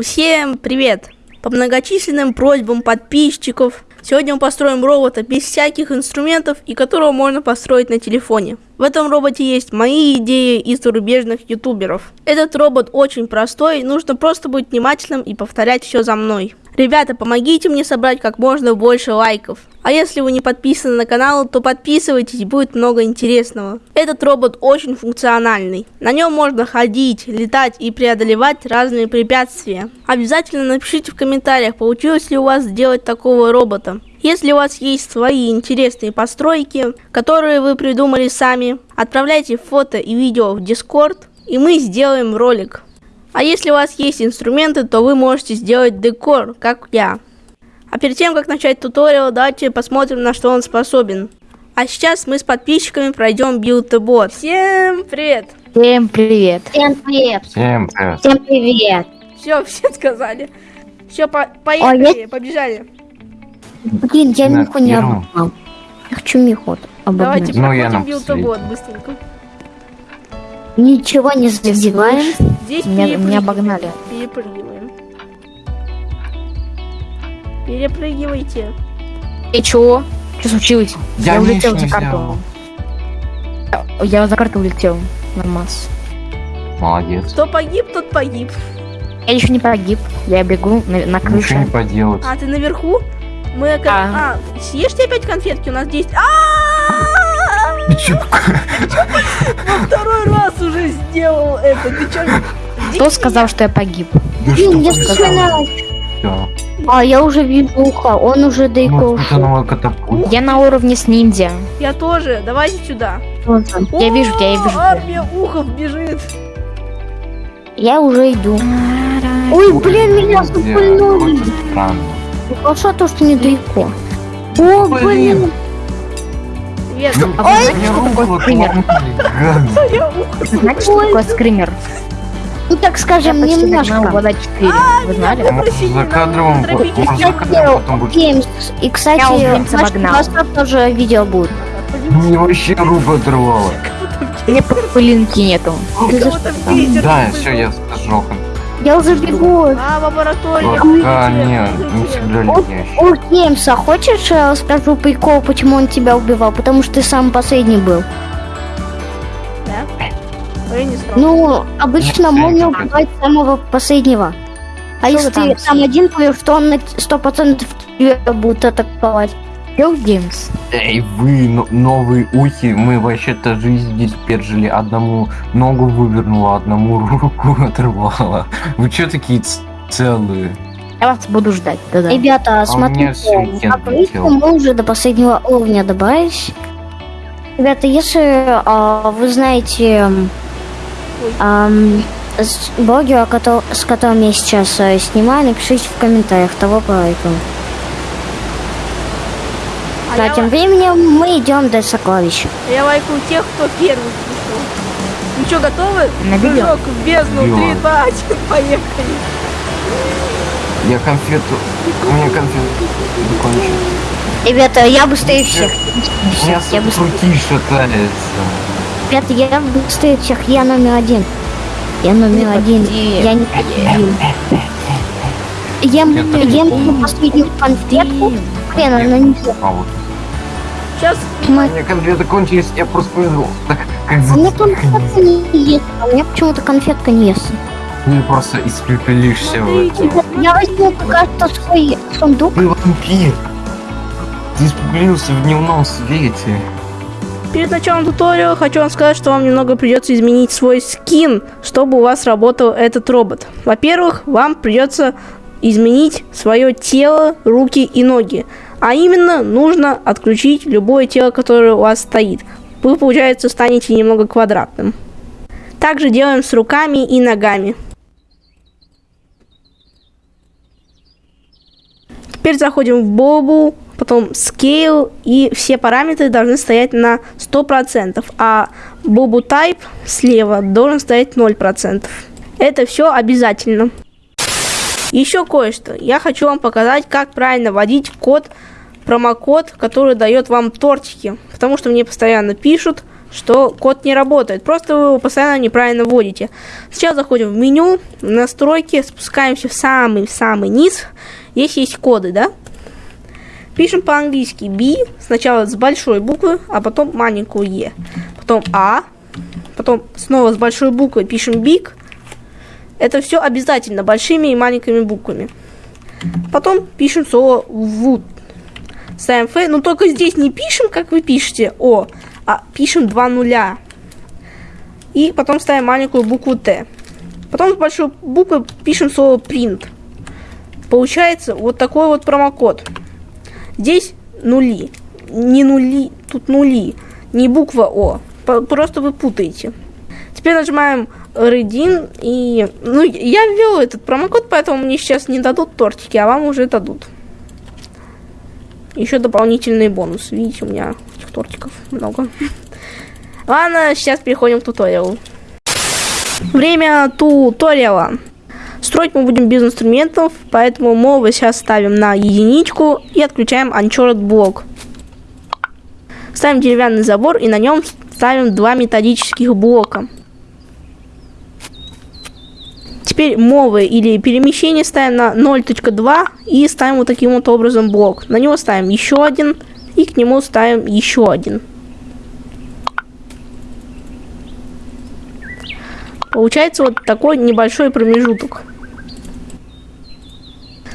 Всем привет! По многочисленным просьбам подписчиков Сегодня мы построим робота без всяких инструментов и которого можно построить на телефоне. В этом роботе есть мои идеи из зарубежных ютуберов. Этот робот очень простой, нужно просто быть внимательным и повторять все за мной. Ребята, помогите мне собрать как можно больше лайков. А если вы не подписаны на канал, то подписывайтесь, будет много интересного. Этот робот очень функциональный. На нем можно ходить, летать и преодолевать разные препятствия. Обязательно напишите в комментариях, получилось ли у вас сделать такого робота. Если у вас есть свои интересные постройки, которые вы придумали сами, отправляйте фото и видео в Discord, и мы сделаем ролик. А если у вас есть инструменты, то вы можете сделать декор, как я. А перед тем, как начать туториал, давайте посмотрим, на что он способен. А сейчас мы с подписчиками пройдем билд-бот. Всем привет! Всем привет. Всем привет. Всем привет. Всем привет. Все, все сказали. Все, по поехали, побежали. Блин, я Миху не обогнал. Я хочу Миху обогнать. Давайте Ну, я проходим на билд-бот быстренько. Ничего не задеваем. Здесь Меня, меня обогнали. Перепрыгиваем. Перепрыгивайте. И чё? Что случилось? Я улетел ничего за карту. Я за карту улетел. Нормас. Молодец. Кто погиб, тот погиб. Я еще не погиб. Я бегу на, на Ничего крыше. не поделать. А, ты наверху? Мы... А. А, съешьте опять конфетки, у нас здесь... А! Ты чё? Второй раз уже сделал это. Ты чё? Кто сказал, что я погиб? Да Блин, я всё? А, я уже вижу ухо. Он уже далеко Ну, ушел. Я на уровне с ниндзя. Я тоже. Давайте сюда. Тоже. Я вижу тебя, я вижу тебя. Армия ухов бежит. Я уже иду. Ой, блин, меня запульнули. Странно. Хорошо то, что недалеко. О, Блин. Привет. Ну, А вы знаете, что такое скример? Знаете, что Ой. такое скример? Ну, так скажем, немножко. вода 4. Вы знали? А за может за потом будет. И, кстати, WhatsApp тоже видео будет. Мне вообще руку оторвало. Мне пылинки нету. Да, все, я сжег. Я уже бегу. А, лаборатория. Пока бегите, не, всегда летящий. о, Геймса, хочешь я расскажу прикол, почему он тебя убивал? Потому что ты самый последний был. Да? Стал. Ну, обычно можно всё, убивать самого последнего. А Что если там ты сам один, то что он на сто процентов тебя будет атаковать. Yo, Геймс. Эй, вы, но- новые ухи, мы вообще-то жизнь здесь пережили. Одному ногу вывернула, одному руку оторвала. Вы чё такие целые? Я вас буду ждать. Да-да. Ребята, А смотрите, обычно летел. мы уже до последнего уровня добрались. Ребята, если а, вы знаете с- блогера, с которым я сейчас э, снимаю, напишите в комментариях того проекта. А А я, тем временем мы идем до сокровища. я лайкаю тех, кто первый пришел. Ну что, готовы? Прыжок в бездну. 3, 2, 1, поехали. Я конфету... У меня конфету закончилась. Ребята, я быстрее всех. У меня Я быстрее. шатается. Ребята, я быстрее всех. Я номер один. Я номер один. Я не победил. Ем, Я ем тоже эту последнюю конфетку. Хрен, она не А вот. Сейчас У меня конфеты кончились, я просто повезло. Так, как А за... мне конфетка не ест. А мне почему-то конфетка не ест. Ты просто испепелишься в этом. Я возьму пока что свой сундук. Ты вампир. Ты испепелился в дневном свете. Перед началом туториала хочу вам сказать, что вам немного придется изменить свой скин, чтобы у вас работал этот робот. Во-первых, вам придется изменить свое тело, руки и ноги. А именно, нужно отключить любое тело, которое у вас стоит. Вы, получается, станете немного квадратным. Также делаем с руками и ногами. Теперь заходим в Бобу, потом Scale, и все параметры должны стоять на 100%, а Бобу Type слева должен стоять 0%. Это все обязательно. Еще кое-что. Я хочу вам показать, как правильно вводить код, промокод, который дает вам тортики. Потому что мне постоянно пишут, что код не работает. Просто вы его постоянно неправильно вводите. Сейчас заходим в меню, настройки, спускаемся в самый-самый низ. Здесь есть коды, да? Пишем по-английски B, сначала с большой буквы, а потом маленькую E. Потом А, потом снова с большой буквы пишем Big. Это все обязательно большими и маленькими буквами. Потом пишем слово wood. Ставим F, но только здесь не пишем, как вы пишете О, а пишем два нуля. И потом ставим маленькую букву Т. Потом с большой буквы пишем слово print. Получается вот такой вот промокод. Здесь нули. Не нули, тут нули. Не буква О. Просто вы путаете. Теперь нажимаем Redeem и... Ну, я ввел этот промокод, поэтому мне сейчас не дадут тортики, а вам уже дадут. Еще дополнительный бонус. Видите, у меня этих тортиков много. Ладно, сейчас переходим к туториалу. Время туториала. Строить мы будем без инструментов, поэтому мы сейчас ставим на единичку и отключаем Uncharted блок. Ставим деревянный забор и на нем ставим два металлических блока. Теперь мовы или перемещение ставим на 0.2 и ставим вот таким вот образом блок. На него ставим еще один и к нему ставим еще один. Получается вот такой небольшой промежуток.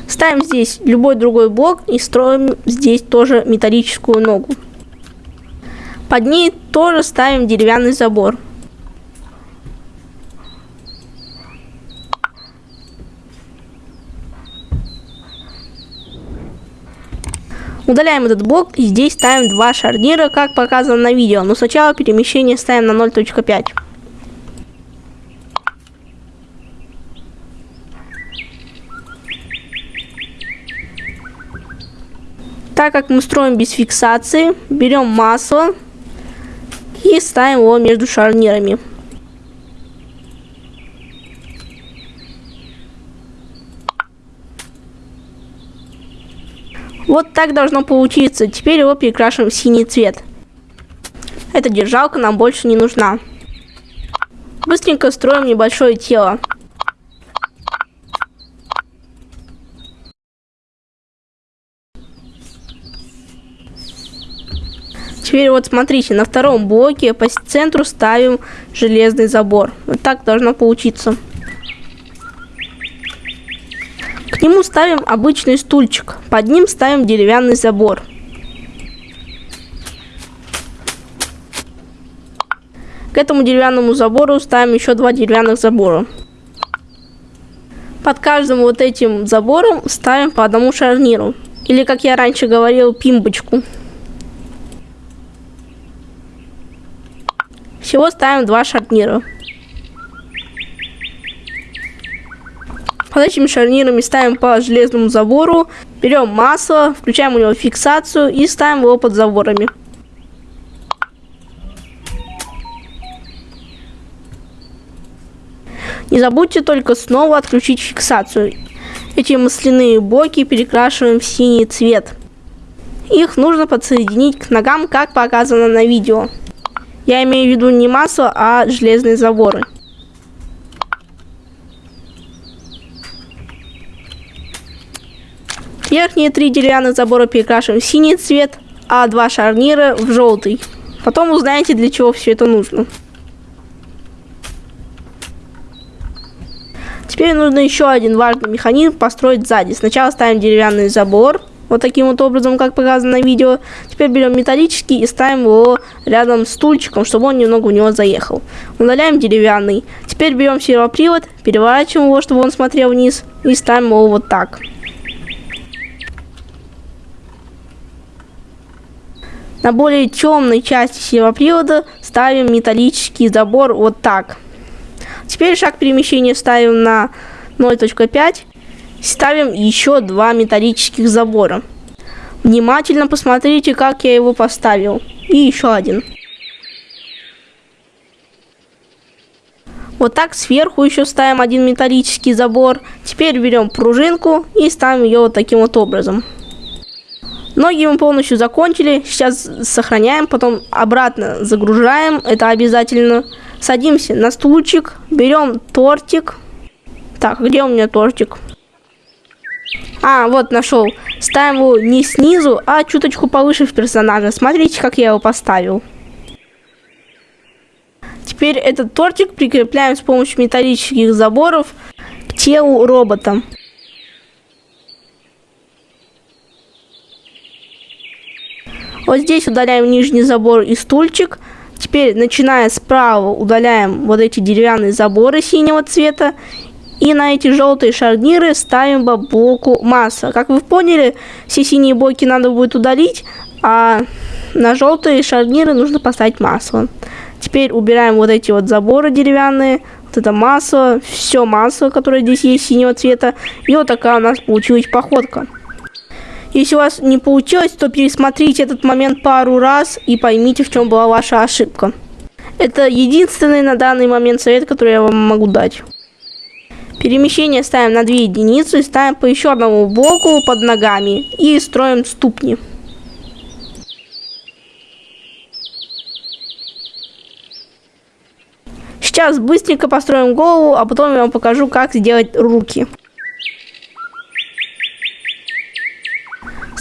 Ставим здесь любой другой блок и строим здесь тоже металлическую ногу. Под ней тоже ставим деревянный забор. Удаляем этот блок и здесь ставим два шарнира, как показано на видео. Но сначала перемещение ставим на 0.5. Так как мы строим без фиксации, берем масло и ставим его между шарнирами. Вот так должно получиться. Теперь его перекрашиваем в синий цвет. Эта держалка нам больше не нужна. Быстренько строим небольшое тело. Теперь вот смотрите, на втором блоке по центру ставим железный забор. Вот так должно получиться. К нему ставим обычный стульчик, под ним ставим деревянный забор. К этому деревянному забору ставим еще два деревянных забора. Под каждым вот этим забором ставим по одному шарниру. Или, как я раньше говорил, пимбочку. Всего ставим два шарнира. Под этими шарнирами ставим по железному забору, берем масло, включаем у него фиксацию и ставим его под заборами. Не забудьте только снова отключить фиксацию. Эти масляные блоки перекрашиваем в синий цвет. Их нужно подсоединить к ногам, как показано на видео. Я имею в виду не масло, а железные заборы. Верхние три деревянных забора перекрашиваем в синий цвет, а два шарнира в желтый. Потом узнаете, для чего все это нужно. Теперь нужно еще один важный механизм построить сзади. Сначала ставим деревянный забор, вот таким вот образом, как показано на видео. Теперь берем металлический и ставим его рядом с стульчиком, чтобы он немного в него заехал. Удаляем деревянный. Теперь берем сервопривод, переворачиваем его, чтобы он смотрел вниз, и ставим его вот так. На более темной части сервопривода ставим металлический забор вот так. Теперь шаг перемещения ставим на 0.5. Ставим еще два металлических забора. Внимательно посмотрите, как я его поставил. И еще один. Вот так сверху еще ставим один металлический забор. Теперь берем пружинку и ставим ее вот таким вот образом. Ноги мы полностью закончили. Сейчас сохраняем, потом обратно загружаем. Это обязательно. Садимся на стульчик, берем тортик. Так, где у меня тортик? А, вот нашел. Ставим его не снизу, а чуточку повыше в персонажа. Смотрите, как я его поставил. Теперь этот тортик прикрепляем с помощью металлических заборов к телу робота. Вот здесь удаляем нижний забор и стульчик. Теперь, начиная справа, удаляем вот эти деревянные заборы синего цвета. И на эти желтые шарниры ставим блоку масса. Как вы поняли, все синие блоки надо будет удалить, а на желтые шарниры нужно поставить масло. Теперь убираем вот эти вот заборы деревянные, вот это масло, все масло, которое здесь есть синего цвета. И вот такая у нас получилась походка. Если у вас не получилось, то пересмотрите этот момент пару раз и поймите, в чем была ваша ошибка. Это единственный на данный момент совет, который я вам могу дать. Перемещение ставим на 2 единицы, ставим по еще одному блоку под ногами и строим ступни. Сейчас быстренько построим голову, а потом я вам покажу, как сделать руки.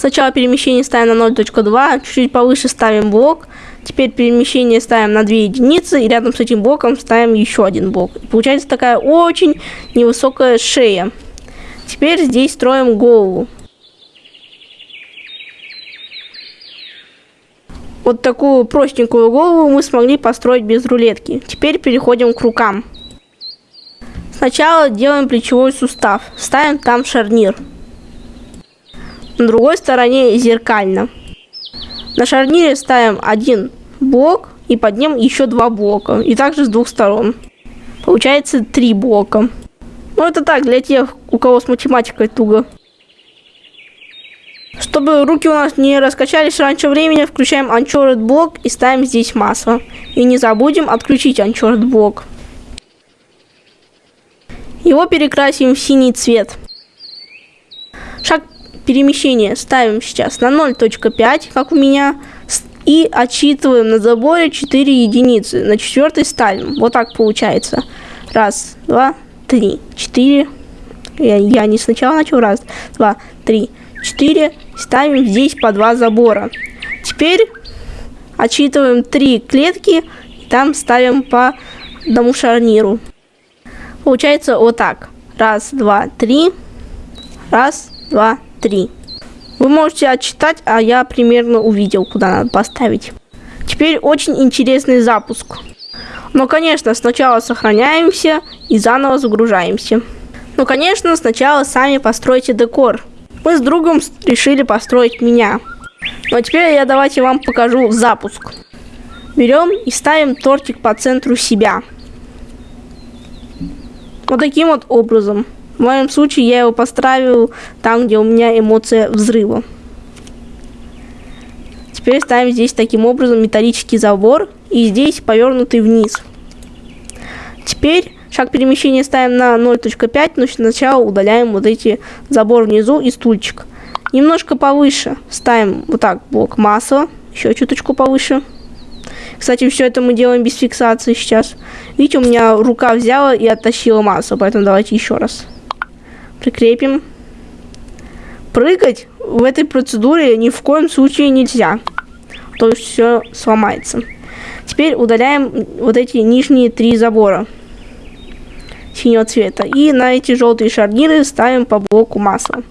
Сначала перемещение ставим на 0.2, чуть-чуть повыше ставим блок. Теперь перемещение ставим на 2 единицы, и рядом с этим блоком ставим еще один блок. Получается такая очень невысокая шея. Теперь здесь строим голову. Вот такую простенькую голову мы смогли построить без рулетки. Теперь переходим к рукам. Сначала делаем плечевой сустав. Ставим там шарнир. На другой стороне зеркально. На шарнире ставим один блок и под ним еще два блока. И также с двух сторон. Получается три блока. Ну это так, для тех, у кого с математикой туго. Чтобы руки у нас не раскачались раньше времени, включаем Uncharted блок и ставим здесь масло. И не забудем отключить Uncharted блок. Его перекрасим в синий цвет. Шаг перемещение ставим сейчас на 0.5, как у меня, и отсчитываем на заборе 4 единицы. На четвертой ставим. Вот так получается. Раз, два, три, четыре. Я, я не сначала начал. Раз, два, три, четыре. Ставим здесь по два забора. Теперь отсчитываем три клетки. И там ставим по одному шарниру. Получается вот так. Раз, два, три. Раз, два, 3. Вы можете отчитать, а я примерно увидел, куда надо поставить. Теперь очень интересный запуск. Но, конечно, сначала сохраняемся и заново загружаемся. Но, конечно, сначала сами постройте декор. Мы с другом решили построить меня. Но теперь я давайте вам покажу запуск. Берем и ставим тортик по центру себя. Вот таким вот образом. В моем случае я его поставил там, где у меня эмоция взрыва. Теперь ставим здесь таким образом металлический забор и здесь повернутый вниз. Теперь шаг перемещения ставим на 0.5, но сначала удаляем вот эти забор внизу и стульчик. Немножко повыше ставим вот так блок масла, еще чуточку повыше. Кстати, все это мы делаем без фиксации сейчас. Видите, у меня рука взяла и оттащила массу, поэтому давайте еще раз прикрепим. Прыгать в этой процедуре ни в коем случае нельзя, то все сломается. Теперь удаляем вот эти нижние три забора синего цвета. И на эти желтые шарниры ставим по блоку масла.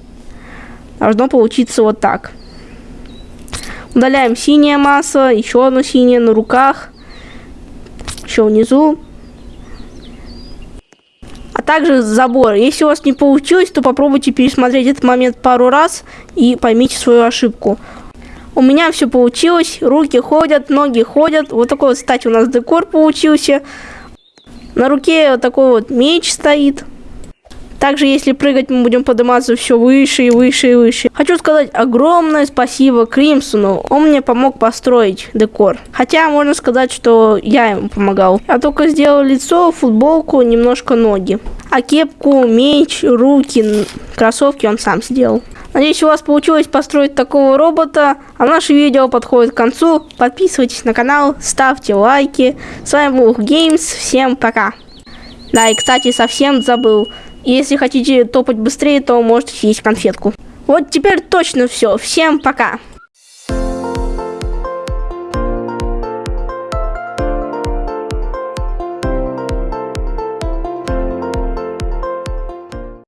Должно получиться вот так. Удаляем синее масло, еще одно синее на руках, еще внизу также забор. Если у вас не получилось, то попробуйте пересмотреть этот момент пару раз и поймите свою ошибку. У меня все получилось, руки ходят, ноги ходят. Вот такой вот, кстати, у нас декор получился. На руке вот такой вот меч стоит. Также, если прыгать, мы будем подниматься все выше и выше и выше. Хочу сказать огромное спасибо Кримсону. Он мне помог построить декор. Хотя, можно сказать, что я ему помогал. Я только сделал лицо, футболку, немножко ноги. А кепку, меч, руки, кроссовки он сам сделал. Надеюсь, у вас получилось построить такого робота. А наше видео подходит к концу. Подписывайтесь на канал, ставьте лайки. С вами был Games. Всем пока. Да, и, кстати, совсем забыл. Если хотите топать быстрее, то можете съесть конфетку. Вот теперь точно все. Всем пока.